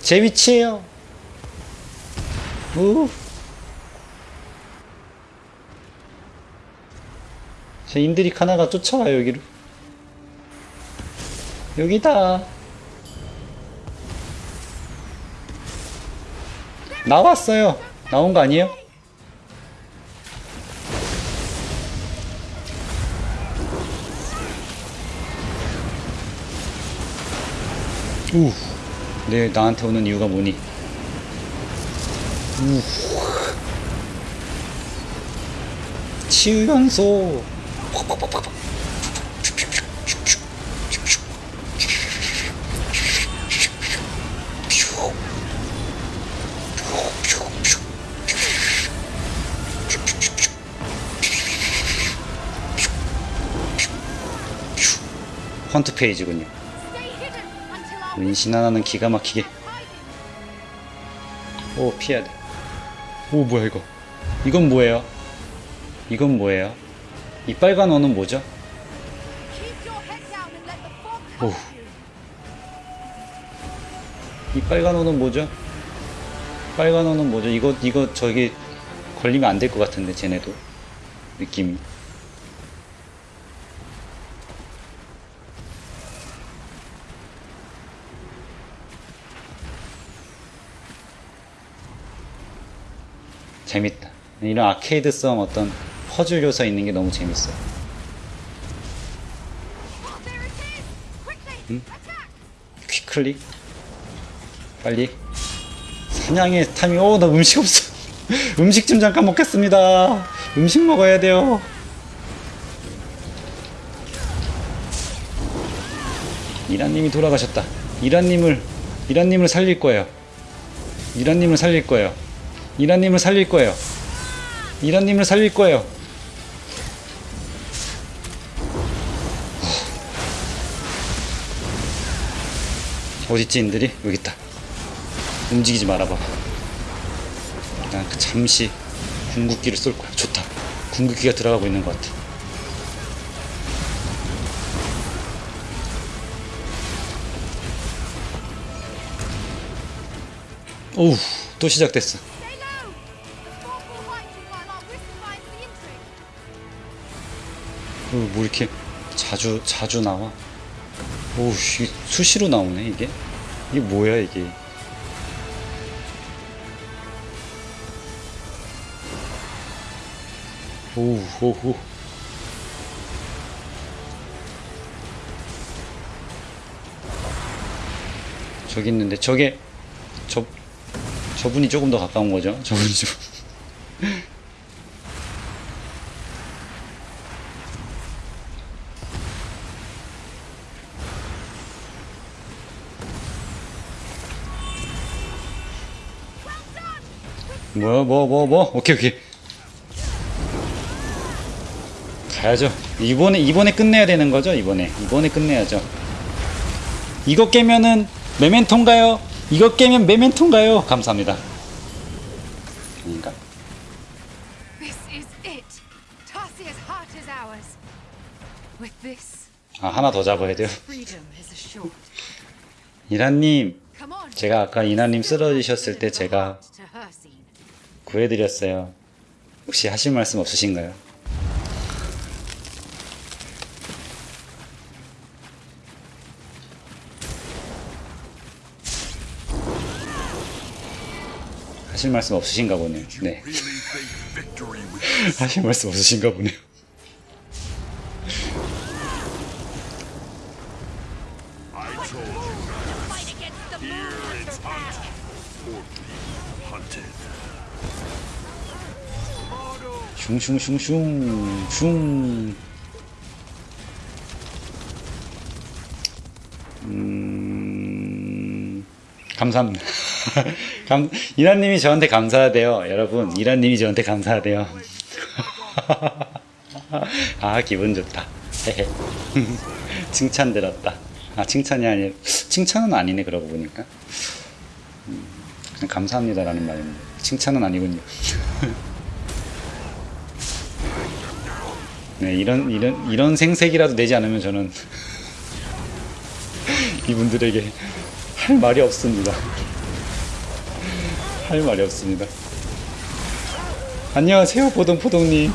제 위치에요. 우. 제 인드릭 하나가 쫓아와요 여기로. 여기다. 나왔어요. 나온 거 아니에요? 우. 네, 나한테 오는 이유가 뭐니? 우. 치유 연소. 헌트 페이지군요. 은신 하나는 기가 막히게. 오 피해야 돼. 오 뭐야 이거? 이건 뭐예요? 이건 뭐예요? 이 빨간 원은 뭐죠? You. 이 빨간 원은 뭐죠? 빨간 원은 뭐죠? 이거 이거 저기 걸리면 안 될 것 같은데 쟤네도 느낌이. 재밌다. 이런 아케이드성 어떤 퍼즐 요소 있는 게 너무 재밌어. There it is! Quickly, attack! 퀵클릭? 빨리. 사냥의 타이밍. 오나 음식 없어. 음식 좀 잠깐 먹겠습니다. 음식 먹어야 돼요. 이란님이 돌아가셨다. 이란님을 이란님을 살릴 거예요. 이란님을 살릴 거예요 이란님을 살릴 거예요 이란님을 살릴 거예요 어딨지 인들이? 여기 있다. 움직이지 말아봐. 난그 잠시 궁극기를 쏠 거야. 좋다. 궁극기가 들어가고 있는 것 같아. 오우, 또 시작됐어. 뭐 이렇게 자주 자주 나와? 오우, 씨, 수시로 나오네 이게. 이게 뭐야 이게? 오우, 오우. 저기 있는데 저게 저 저분이 조금 더 가까운 거죠? 저분이 좀. 뭐, 뭐, 뭐, 뭐? 오케이, 오케이. 가야죠. 이번에, 이번에 끝내야 되는 거죠? 이번에. 이번에 끝내야죠. 이거 깨면은 메멘토인가요? 이거 깨면 메멘토인가요? 감사합니다. 아닌가? 아, 하나 더 잡아야 돼요. 이란님. 제가 아까 이나님 쓰러지셨을 때 제가. 구해드렸어요. 혹시 하실 말씀 없으신가요? 하실 말씀 없으신가 보네요. 네. 하실 말씀 없으신가 보네요. 슝슝슝슝 슝. 음... 감사합니다. 감, 이란님이 저한테 감사하대요. 여러분, 이란님이 저한테 감사하대요. 아, 기분 좋다. 칭찬 들었다. 아, 칭찬이 아니라, 칭찬은 아니네, 그러고 보니까. 음, 감사합니다라는 말인데. 칭찬은 아니군요. 네, 이런, 이런, 이런 생색이라도 내지 않으면 저는 이분들에게 할 말이 없습니다. 할 말이 없습니다. 안녕하세요, 보동포동님.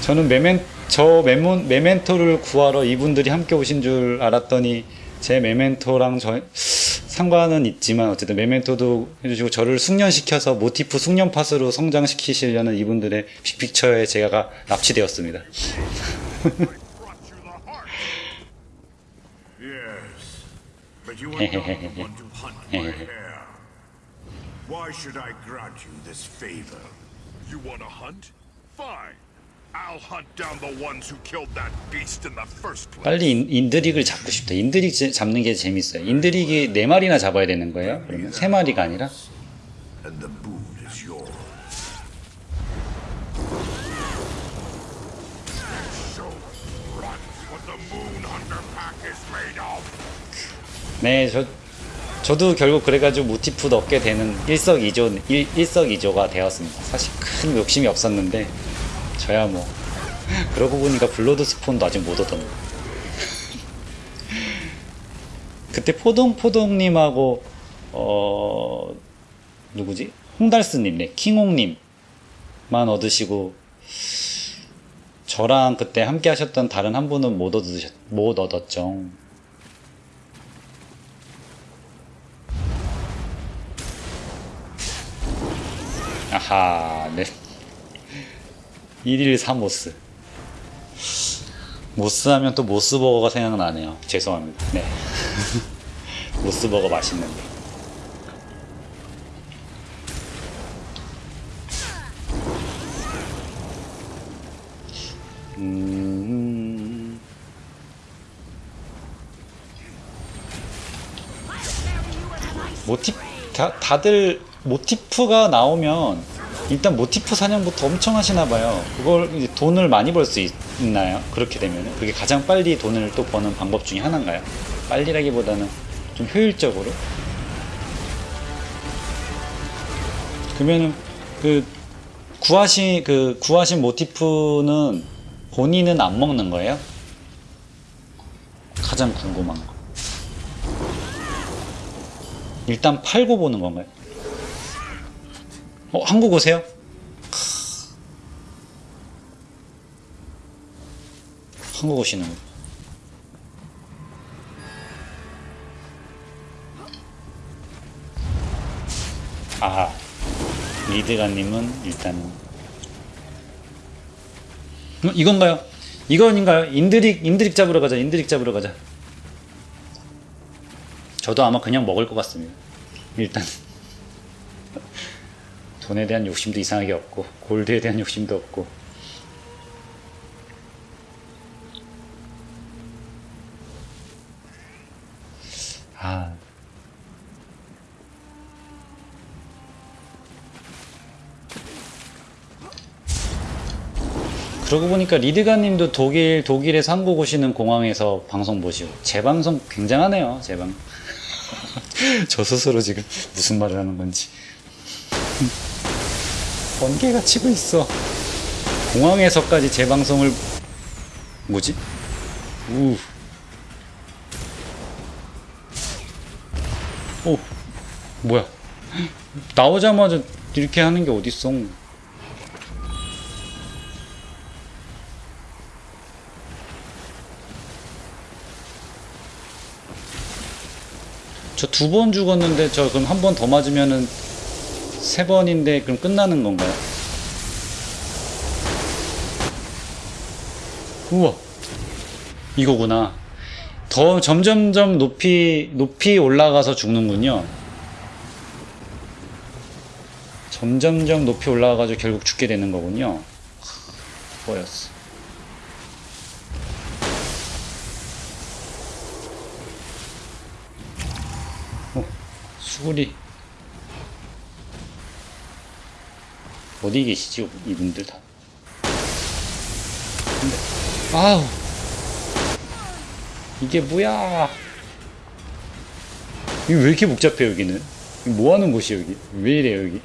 저는 메멘, 저 메몬, 메멘토를 구하러 이분들이 함께 오신 줄 알았더니 제 메멘토랑 저, 상관은 있지만 어쨌든 메멘토도 해주시고 저를 숙련시켜서 모티프 숙련 팟으로 성장시키시려는 이분들의 빅픽처에 제가 납치되었습니다. Why should I grant you this favor? You want to hunt? Fine. I'll hunt down the ones who killed that beast in the first place. 빨리 인, 인드릭을 잡고 싶다. 인드릭 제- 잡는 게 재밌어요. 인드릭이 네 마리나 잡아야 되는 거예요? 그러면 세 마리가 아니라? And the is yours. 네, 저 저도 결국 그래가지고 모티프 얻게 되는 일석이조 일, 일석이조가 되었습니다. 사실 큰 욕심이 없었는데 저야 뭐 그러고 보니까 Bloodspawn도 아직 못 얻었네. 그때 포동포동님하고 어 누구지 홍달스님, 네 킹홍님만 얻으시고 저랑 그때 함께 하셨던 다른 한 분은 못 얻으셨 못 얻었죠. 아하, 네. 1일 3모스. 모스 하면 또 모스버거가 생각나네요. 죄송합니다. 네. 모스버거 맛있는데. 음. 모티프 다, 다들 모티프가 나오면 일단 모티프 사냥부터 엄청 하시나 봐요. 그걸 이제 돈을 많이 벌 수 있나요? 그렇게 되면 그게 가장 빨리 돈을 또 버는 방법 중에 하나인가요? 빨리라기보다는 좀 효율적으로. 그러면은 그 구하신 그 구하신 모티프는 본인은 안 먹는 거예요? 가장 궁금한 거. 일단 팔고 보는 건가요? 어, 한국 오세요? 크. 한국 오시는 거. 아, 리드가님은 일단 어, 이건가요? 이건인가요? Indrik Indrik 잡으러 가자. Indrik 잡으러 가자. 저도 아마 그냥 먹을 것 같습니다. 일단 돈에 대한 욕심도 이상하게 없고 골드에 대한 욕심도 없고. 아. 그러고 보니까 리드가님도 독일 독일에서 한국 오시는 공항에서 방송 보시고. 제 방송 굉장하네요 제 방. 저 스스로 지금 무슨 말을 하는 건지 번개가 치고 있어 공항에서까지 제 방송을 뭐지? 우. 오 뭐야 나오자마자 이렇게 하는 게 어딨어 저 두 번 죽었는데 저 그럼 한 번 더 맞으면은 세 번인데 그럼 끝나는 건가요? 우와. 이거구나. 더 점점점 높이 높이 올라가서 죽는군요. 점점점 높이 올라가가지고 결국 죽게 되는 거군요. 보였어. 수구리 어디 계시지 이분들 다? 근데 아우. 이게 뭐야? 이거 왜 이렇게 복잡해 여기는? 이거 뭐 하는 곳이야 여기? 왜 이래 여기?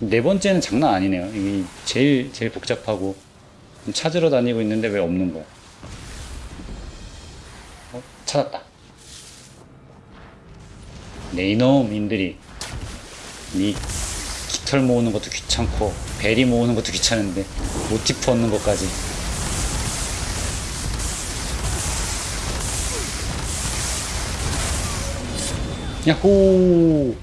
네 번째는 장난 아니네요. 이게 제일 제일 복잡하고. 찾으러 다니고 있는데 왜 없는 거야? 어? 찾았다 네 이놈인들이 이 깃털 모으는 것도 귀찮고 베리 모으는 것도 귀찮은데 모티프 얻는 것까지. 야호!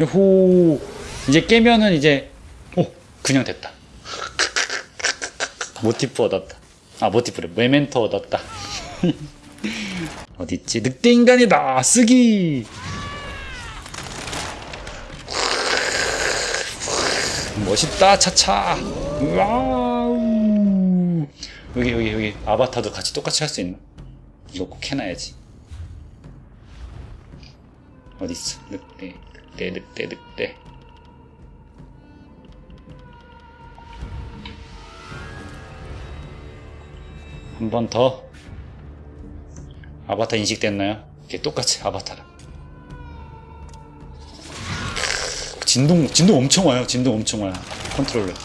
야호! 이제 깨면은 이제 오! 그냥 됐다. 모티프 얻었다. 아 모티프를 메멘토 얻었다 어딨지? 늑대 인간이다 쓰기. 멋있다 차차. 와우. 여기 여기 여기. 아바타도 같이 똑같이 할 수 있나? 이거 꼭 해놔야지. 어딨어? 늑대 늑대 늑대 늑대. 한 번 더 아바타 인식됐나요? 이게 똑같이 아바타랑. 진동 진동 엄청 와요. 진동 엄청 와요. 컨트롤러.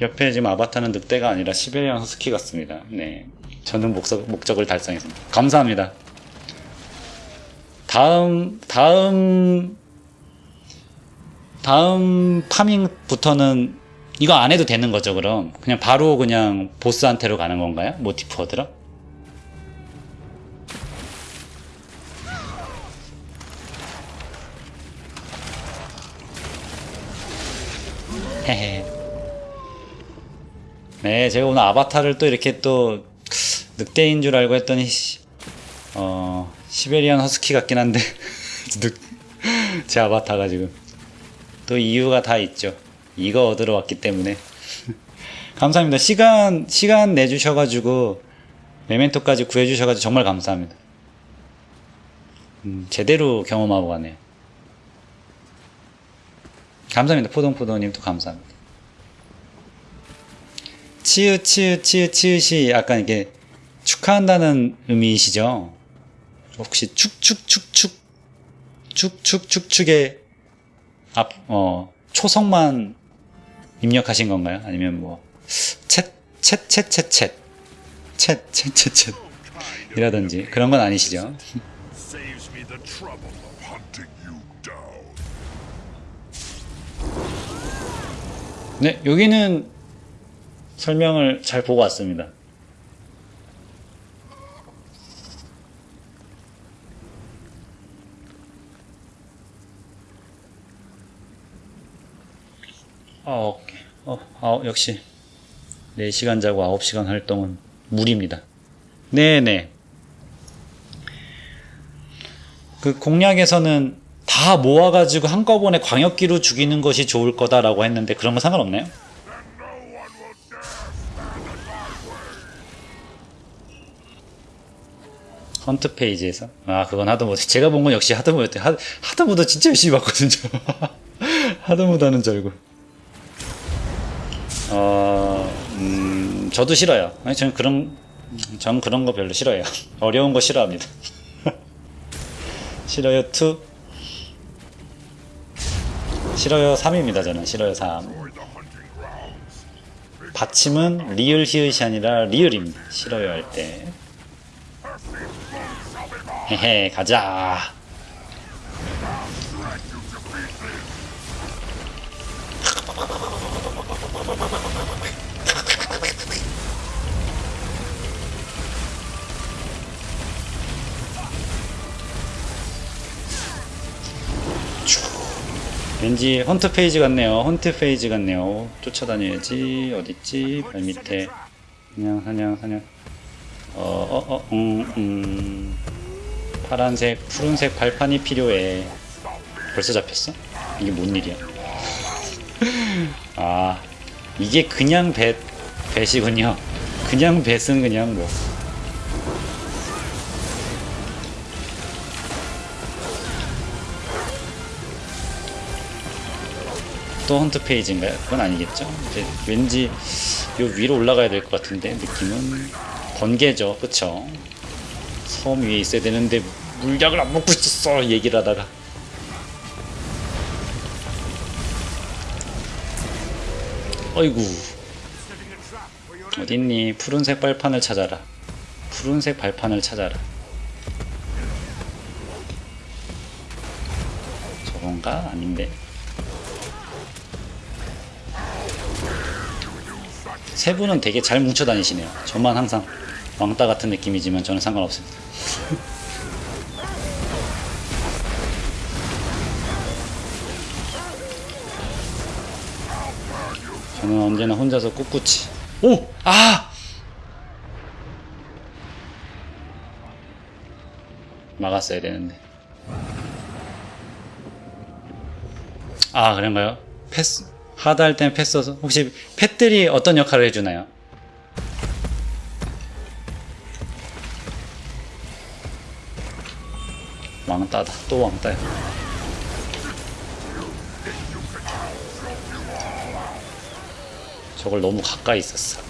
옆에 지금 아바타는 늑대가 아니라 시베리안 허스키 같습니다. 네. 저는 목적, 목적을 달성했습니다. 감사합니다. 다음 다음 다음 파밍부터는 이거 안 해도 되는 거죠 그럼? 그냥 바로 그냥 보스한테로 가는 건가요? 모티프 얻으러? 헤헤. 네 제가 오늘 아바타를 또 이렇게 또 늑대인 줄 알고 했더니 시- 어 시베리안 허스키 같긴 한데. 늑, 제 아바타가 지금 또 이유가 다 있죠. 이거 얻으러 왔기 때문에. 감사합니다. 시간, 시간 내주셔가지고, 메멘토까지 구해주셔가지고 정말 감사합니다. 음, 제대로 경험하고 가네요. 감사합니다. 포동포동님도 감사합니다. 치읓, 치읓, 치읓, 치읓이 약간 이게 축하한다는 의미이시죠? 혹시 축축축축, 축축축축의 앞, 어, 초성만 입력하신 건가요? 아니면 뭐, 챗, 챗, 챗, 챗, 챗, 챗, 챗, 챗, 챗, 이라든지 그런 건 아니시죠? 네, 여기는 설명을 잘 보고 왔습니다. 아, 오케이. 어, 아, 역시 4시간 자고 9시간 활동은 무리입니다. 네네. 그 공략에서는 다 모아가지고 한꺼번에 광역기로 죽이는 것이 좋을 거다라고 했는데 그런 거 상관없나요? 헌트 페이지에서 아 그건 하드모드 제가 본 건 역시 하드모드 하, 하드모드 진짜 열심히 봤거든요 하드모드 하는 줄 알고 어, 음, 저도 싫어요. 아니 저는 그런 전 그런 거 별로 싫어해요. 어려운 거 싫어합니다. 싫어요 2 싫어요 3입니다 저는. 싫어요 3 받침은 리을 히읗이 아니라 리을입니다. 싫어요 할 때. 헤헤 가자 왠지 헌트 페이지 같네요 헌트 페이지 같네요 쫓아다녀야지 어딨지 발밑에 사냥 사냥 사냥 어어어 음, 음. 파란색 푸른색 발판이 필요해 벌써 잡혔어? 이게 뭔 일이야? 아 이게 그냥 배 배시군요. 그냥 배은 그냥 뭐. 또 헌트 페이지인가요? 그건 아니겠죠? 이제 왠지 요 위로 올라가야 될 것 같은데 느낌은 번개죠, 그쵸? 섬 위에 있어야 되는데 물약을 안 먹고 있었어 얘기를 하다가 어이구 어딨니 푸른색 발판을 찾아라 푸른색 발판을 찾아라 저건가? 아닌데 세 분은 되게 잘 뭉쳐 다니시네요 저만 항상 왕따 같은 느낌이지만 저는 상관없습니다 저는 언제나 혼자서 꿋꿋이 오! 아! 막았어야 되는데 아 그런가요? 패스 하드 할 때는 패스 혹시 팻들이 어떤 역할을 해주나요? 왕따다. 또 왕따야. 저걸 너무 가까이 있었어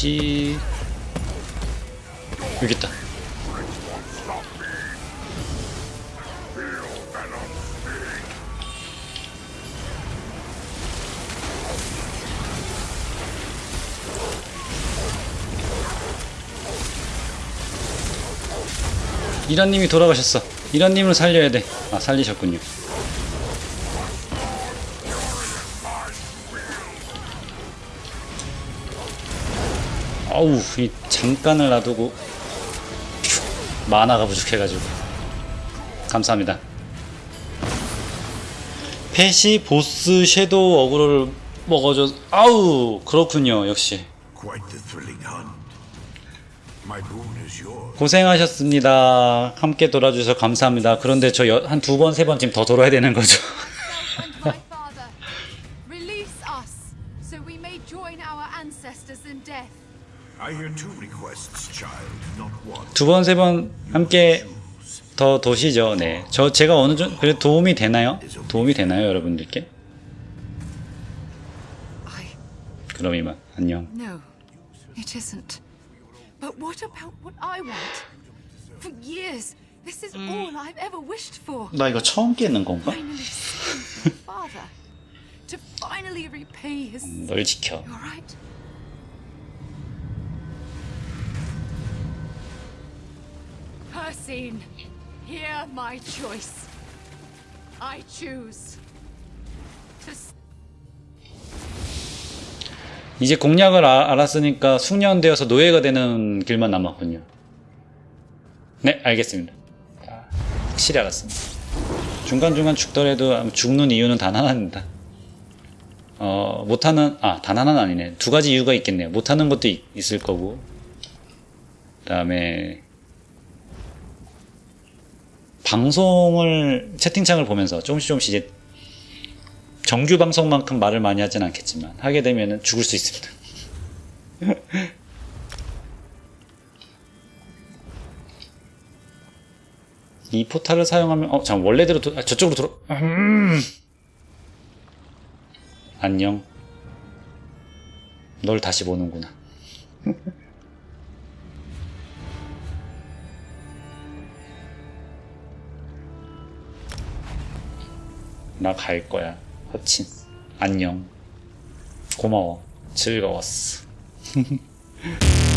어딨지? 여기 있다. 이란님이 돌아가셨어. 이란님을 살려야 돼. 아 살리셨군요. 잠깐을 놔두고 퓨, 만화가 부족해가지고. 감사합니다. 펫이 보스 섀도우 어그로를 먹어줘. 아우 그렇군요 역시. 고생하셨습니다. 함께 돌아주셔서 감사합니다. 그런데 저 한 두 번 세 번 지금 더 돌아야 되는 거죠 두 번 세 번 함께 더 도시죠 네 저 제가 어느 정도 그래 도움이 되나요 도움이 되나요 여러분들께. 그럼 이만 안녕 No, it isn't. But what about what I want? For years, this is all I've ever wished for. 나 이거 처음 깨는 건가? Father. To finally repay his. 널 지켜 You're right. Persine, hear my choice. I choose to 이제 공략을 아- 알았으니까 숙련되어서 노예가 되는 길만 남았군요. 네, 알겠습니다. 아, 확실히 알았습니다. 중간중간 죽더라도 죽는 이유는 단 하나입니다. 어, 못하는, 아, 단 하나는 아니네. 두 가지 이유가 있겠네요. 못하는 것도 있, 있을 거고. 그 다음에, 방송을, 채팅창을 보면서 조금씩 조금씩 이제 정규 방송만큼 말을 많이 하진 않겠지만 하게 되면은 죽을 수 있습니다. 이 포탈을 사용하면 어, 잠 원래대로 도, 아, 저쪽으로 들어. 음. 안녕. 널 다시 보는구나. 나 갈 거야. 허친. 안녕. 고마워. 즐거웠어.